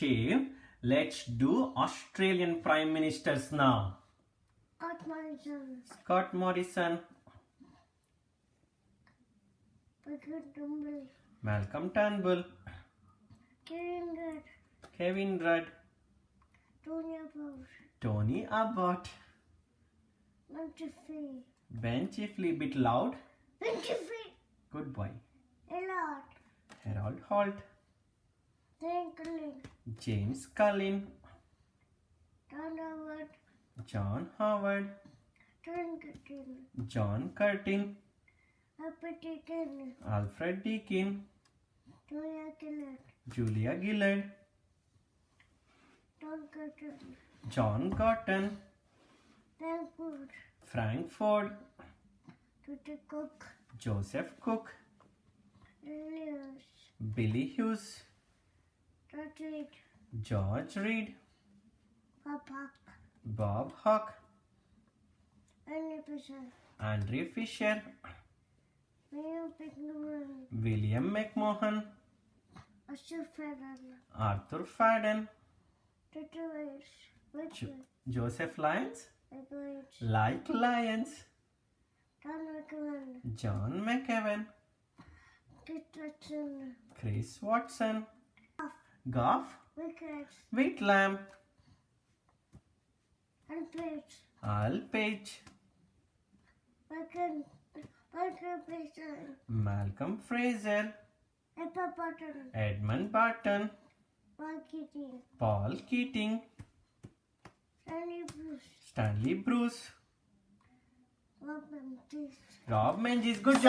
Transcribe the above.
Shave. Let's do Australian Prime Ministers now. Got my son. Scott Morrison, Dumble. Malcolm Turnbull, Kiringer. Kevin Rudd, Tony Abbott. Tony Abbott, Montefiore. Ben Chifley, bit loud. Ben Chifley. Good boy. Elliot. Harold Holt, Franklin. James Scullin, Donovan. John Howard, Trinketon. John Curtin. Alfred Deakin, Tonya Killer. Julia Gillard, Don Curtin. John Frankfurt. Frank Forde, Tutti Cook. Joseph Cook, Lilius. Billy Hughes, Roderick. George Reid, Papa. Bob Hawke, Annie Pesar. Andrew Fisher, William Pickman. William McMahon, Asher Federer. Arthur Fadden, Joseph Lyons. Like Lyons, McMahon. John McEwen, Kit Watson. Chris Watson, Gough, Wickets. Whitlam, And Plates. Al Page, Michael. Michael Malcolm Fraser, Pepper Button. Edmund Barton, Mark Keating. Paul Keating, Sandy Bruce. Stanley Bruce, Robin Tees. Rob Menzies. Good job.